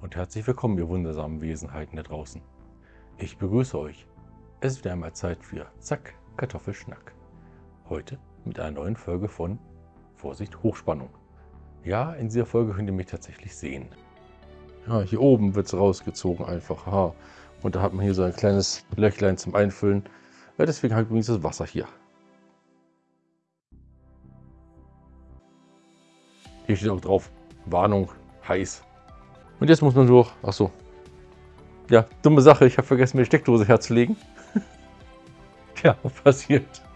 Und herzlich willkommen, ihr wundersamen Wesenheiten da draußen. Ich begrüße euch. Es ist wieder einmal Zeit für Zack, Kartoffelschnack. Heute mit einer neuen Folge von Vorsicht, Hochspannung. Ja, in dieser Folge könnt ihr mich tatsächlich sehen. Ja, hier oben wird es rausgezogen einfach. Aha. Und da hat man hier so ein kleines Löchlein zum Einfüllen. Ja, deswegen habe ich übrigens das Wasser hier. Hier steht auch drauf, Warnung, heiß. Und jetzt muss man durch. Ach so. Ja, dumme Sache. Ich habe vergessen, mir die Steckdose herzulegen. Tja, passiert.